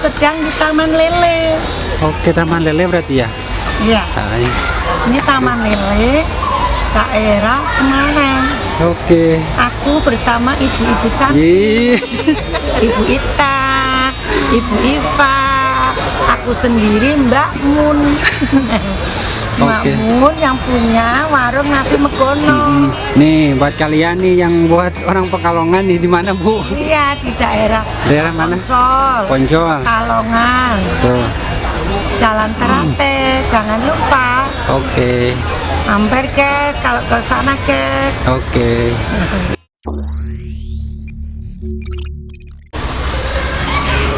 sedang di Taman Lele. Oke, Taman Lele berarti ya? Iya, Ah, ini. Taman Lele, daerah Semarang. Oke. Aku bersama ibu-ibu cantik. Ibu Ita, Ibu Iva, aku sendiri Mbak Mun. Mbak Oke. Mun yang punya warung nasi megono. Nih, buat kalian nih yang buat orang Pekalongan nih di mana, Bu? Iya, di daerah Daerah mana? Poncol, Poncol. Kalongan, Tuh. Jalan Terate. Jangan lupa Oke. mampir guys kalau ke sana guys. Oke.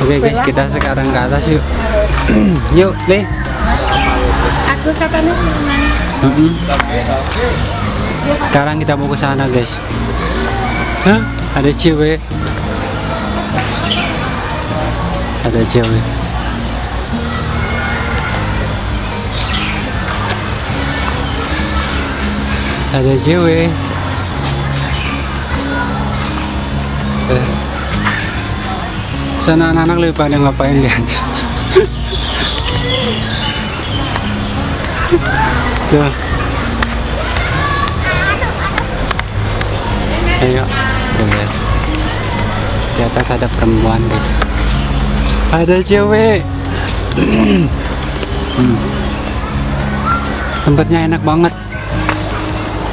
Oke guys, kita sekarang ke atas yuk. yuk, Le. Aku katanya mana? Mm-mm. Sekarang kita mau ke sana, guys. Hah? Ada cewek. Ada cewek. Ada cewek. Eh. Sana anak-anak lebih pada ngapain lihat. Tuh. Ayo, tuh lihat. Di atas ada perempuan, guys. Ada cewek. Hmm. Tempatnya enak banget.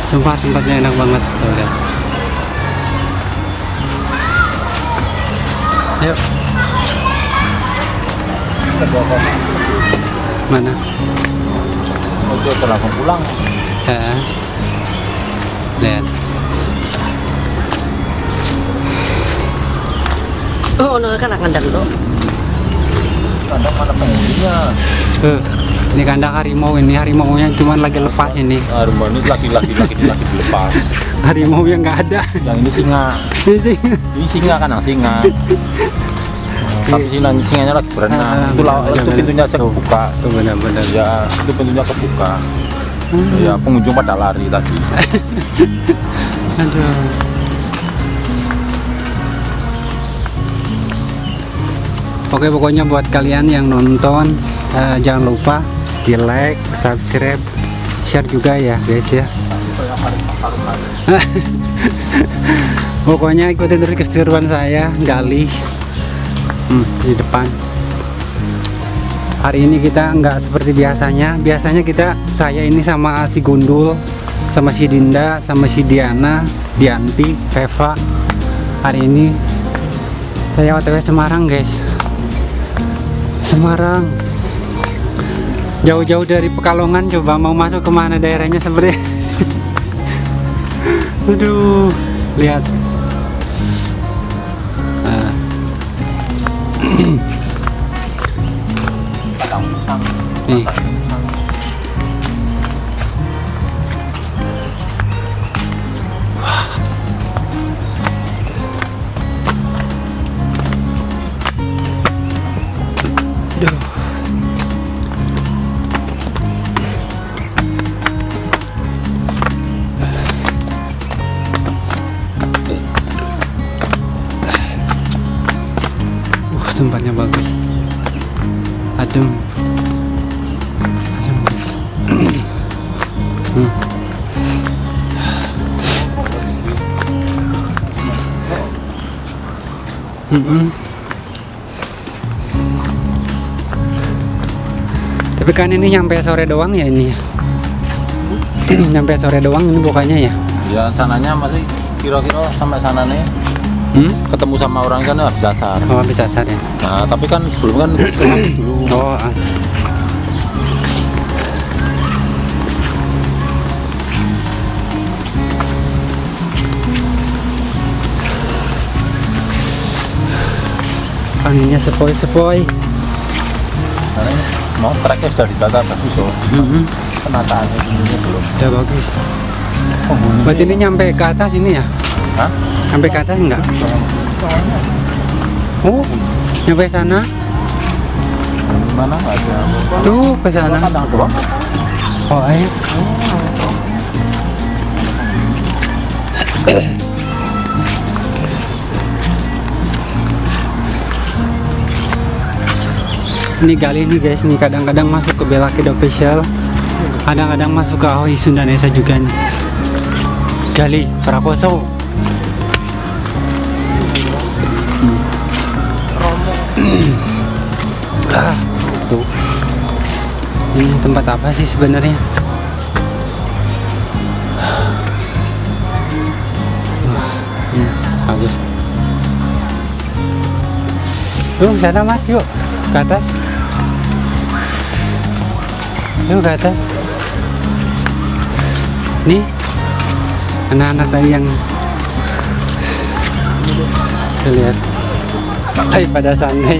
Sumpah tempatnya enak banget. Tuh lihat. Ayo. Mana? Untuk langsung pulang. Ya. Lihat. Oh, no, kan akan dulu. Kandang mana penghuninya? Tuh, ini kandang harimau ini harimau-nya cuma lagi lepas ini. Rumah ini laki-laki laki laki dilepas. Harimau yang nggak ada. Yang ini singa. Ini sih. Ini singa kan yang singa. Tapi singa singanya lagi berenang. Ah, itu benar, itu benar. pintunya aja kebuka. Tuh benar-benar. Ya, itu pintunya kebuka. Hmm. Ya, pengunjung pada lari tadi. Aduh. Oke pokoknya buat kalian yang nonton eh, jangan lupa di like, subscribe, share juga ya guys ya. pokoknya ikutin terus keseruan saya gali hmm, di depan. Hari ini kita nggak seperti biasanya. Biasanya kita saya ini sama si Gundul, sama si Dinda, sama si Diana, Dianti, Eva. Hari ini saya OTW Semarang, guys. Semarang. Jauh-jauh dari Pekalongan coba mau masuk ke mana daerahnya seperti Aduh, lihat. Nih. Tapi kan ini nyampe sore doang ya ini. ya? nyampe sore doang ini bukannya ya. Ya, sananya masih kira-kira sampai sana nih Hmm? ketemu sama orang kan habis asar. Oh bisa asar ya. Nah, tapi kan sebelum kan dulu Oh. ah. Anginnya sepoi-sepoi. Mau treknya sudah ditata bagus loh. Mm-mm. Penataannya dulunya belum. Ya bagus. Penghuni Berarti ini nyampe ke atas ini ya? Hah? Sampai ke atas enggak? Oh, nyampe sana. Mana ada? Tuh ke sana. Kandang doang. Oh, ini gali nih guys nih kadang-kadang masuk ke Bella Kid official. Kadang-kadang masuk ke Aoi Sundanesa juga nih. Gali Prakoso. Ah tuh. Ini tempat apa sih sebenarnya? Wah, ini bagus. Yuk sana mas yuk. Ke atas yuk ke atas nih anak-anak tadi yang Tuh, lihat. Hai pada santai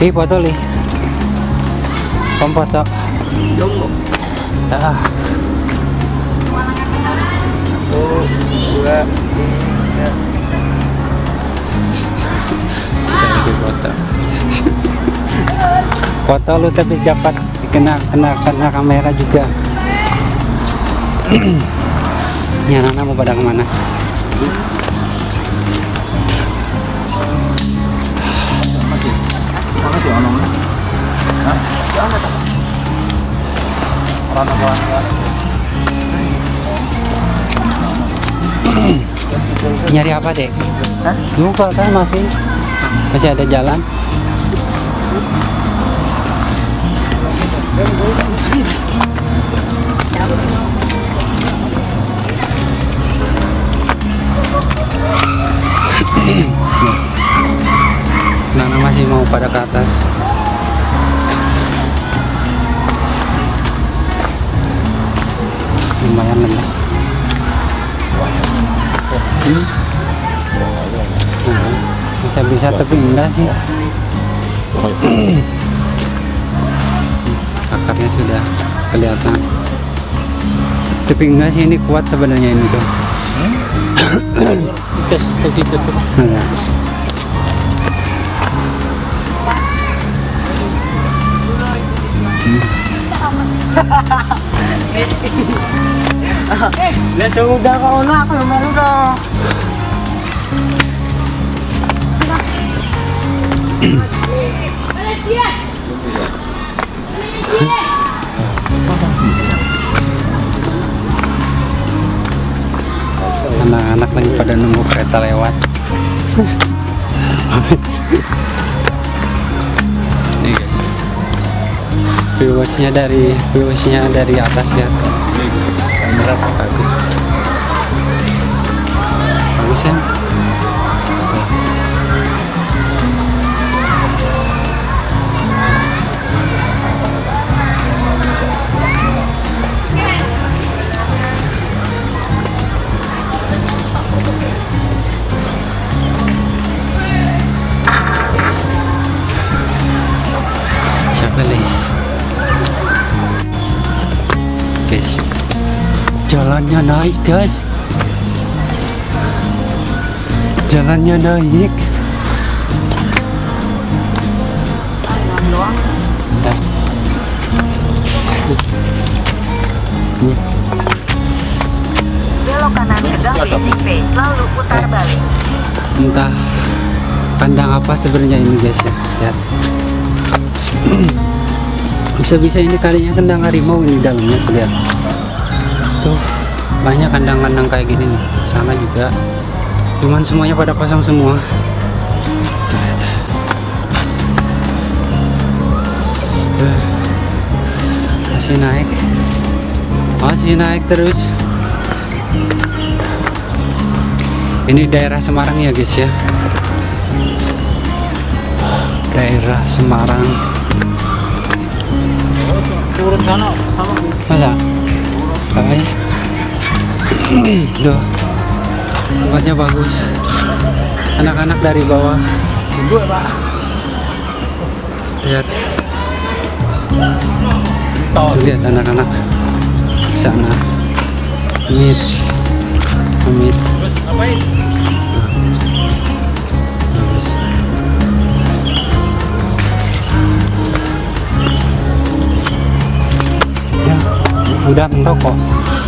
Ih foto li Kom foto Ah. Lagi foto. lu tapi dapat kena kena kena kamera juga. Anak-anak mau pada ke mana? Sih ono mana? Hah? Jangan tak. Orang apa? Nyari apa dek? Kalau kan masih masih ada jalan. Nana masih mau pada ke atas. Lumayan lemes. Hmm. Nah, bisa bisa tapi enggak sih akarnya sudah kelihatan tapi enggak sih ini kuat sebenarnya ini tuh Tes, tes, tes. Lihat udah kau nak, yang udah. anak-anak lagi pada nunggu kereta lewat viewsnya dari viewsnya dari atas ya. Kamera bagus. Bagus kan jalannya naik guys. Jalannya naik. Belok kanan ke Gambit lalu putar balik. entah kandang apa sebenarnya ini guys ya. Lihat. Bisa-bisa ini kalinya kandang harimau ini dalamnya lihat. Tuh banyak kandang-kandang kayak gini nih. Sana juga. Cuman semuanya pada kosong semua. Masih naik. Masih naik terus. Ini daerah Semarang ya guys ya. Daerah Semarang. Turun sana sama. masa tuh tempatnya bagus. Anak-anak dari bawah. Tunggu ya, Pak. lihat. Tuh lihat anak-anak. Sana. Ngapain? Habis. ya udah mentok kok. di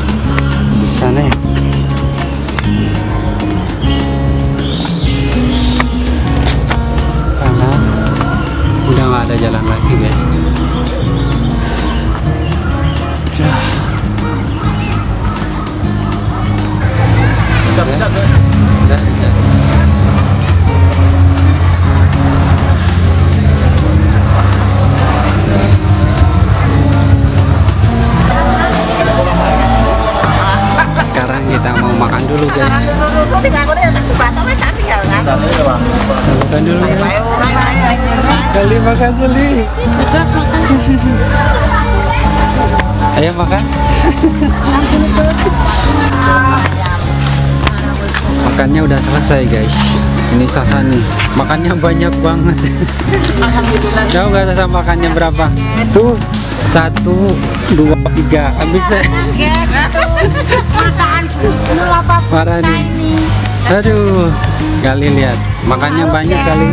sana ya Kali makan Seli. Ayo makan. Makannya udah selesai guys. Ini Sasa nih. Makannya banyak banget. Tahu nggak Sasa makannya berapa? Tuh satu dua tiga habis ya. Masaan kusnul apa Parah nih. Aduh, kali lihat. Makannya banyak kali.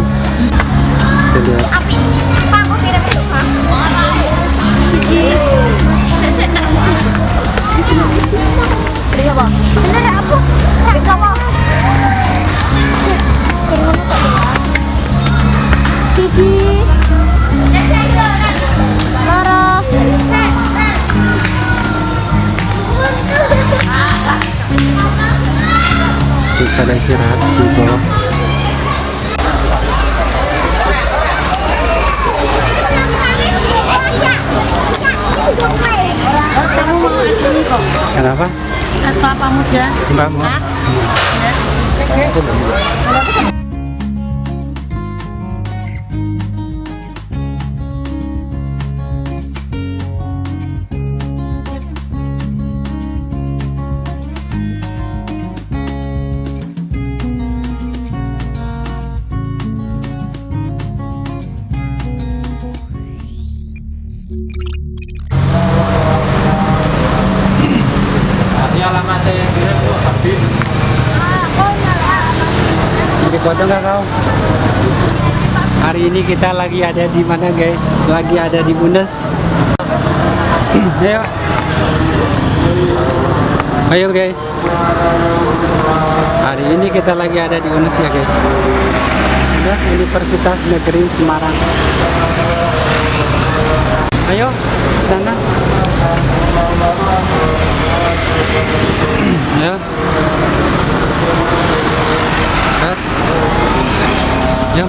Marah. Tuh, pada istirahat di bawah. Kok. Kenapa? Es kelapa muda. Mbak mau? Foto nggak kau? Hari ini kita lagi ada di mana guys? Lagi ada di Bundes. Ayo. Ayo guys. Hari ini kita lagi ada di Unes ya guys. Universitas Negeri Semarang. Ayo sana. Ayo. Yo.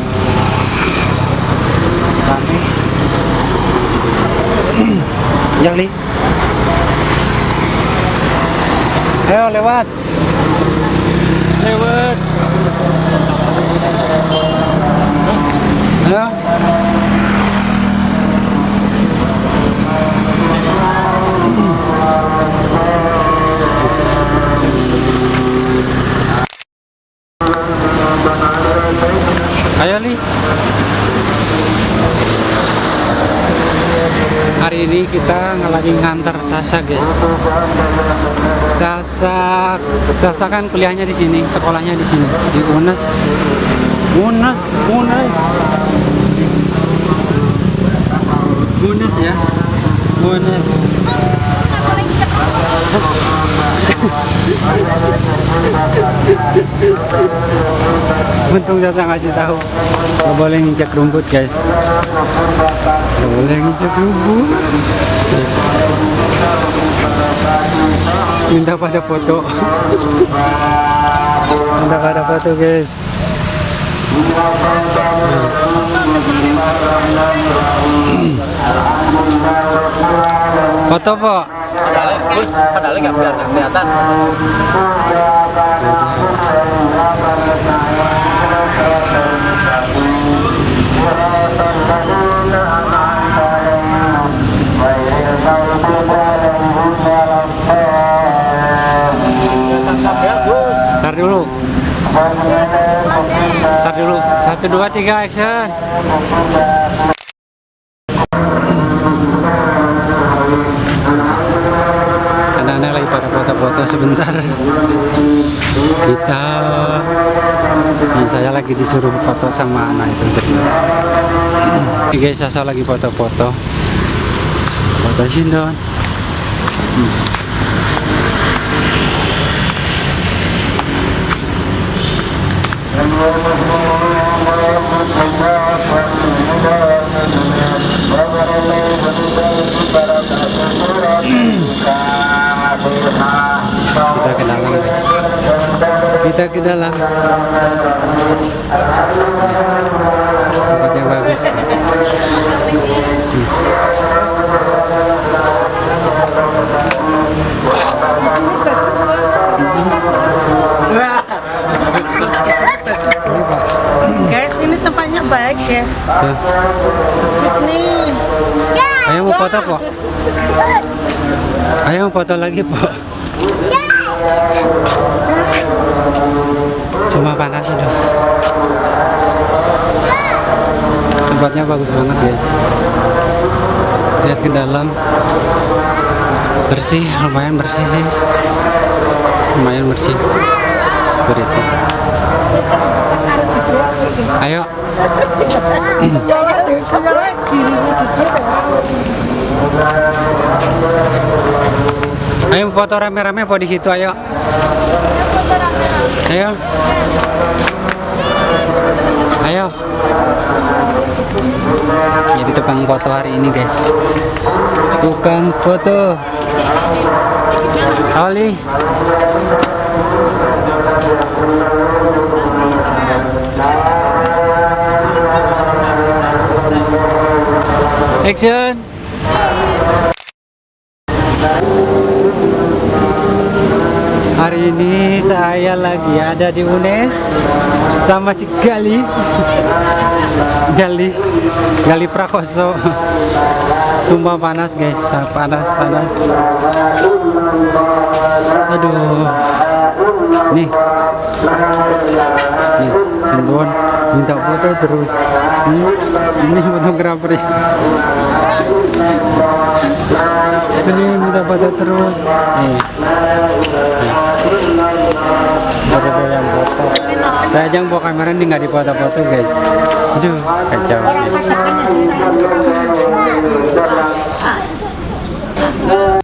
Rame. Jali. Ayo lewat. Lewat. Ayo. Ayo Li. Hari ini kita lagi ngantar Sasa guys. Sasa, Sasa kan kuliahnya di sini, sekolahnya di sini di UNES. UNES, UNES. UNES ya. UNES. Untung Sasa ngasih tahu. Gak boleh nginjak rumput guys. Gak boleh nginjak rumput. Minta pada foto. Minta pada foto guys. Foto po. Padahal, Gus, padahal nggak biar nggak kelihatan. Ntar dulu. Ntar dulu. Satu dua tiga action. Anak-anak lagi pada foto-foto sebentar. kita Nah, saya lagi disuruh foto sama anak itu Ini guys saya lagi foto-foto foto Shindon Hmm ke dalam guys kita ke dalam. Tempatnya bagus. Guys, ini tempatnya baik, guys. Terus nih. ayo mau foto po ayo mau foto lagi po cuma panas aduh tempatnya bagus banget guys lihat ke dalam. Bersih lumayan bersih sih. Lumayan bersih. Security. Ayo. Ayo foto rame-rame po di situ ayo. Ayo foto hari ini guys. Tukang foto. Oli. Action. Hari ini saya lagi ada di UNES sama si Gali Gali Gali Prakoso Sumpah panas guys, panas panas. Aduh. Nih. Nih, minta foto terus. Nih, ini fotografer. Ini minta foto terus. Nih. Nih. Baru yang foto. Saya aja bawa kamera ini nggak dipoto-foto guys. Aduh, kacau. Ah.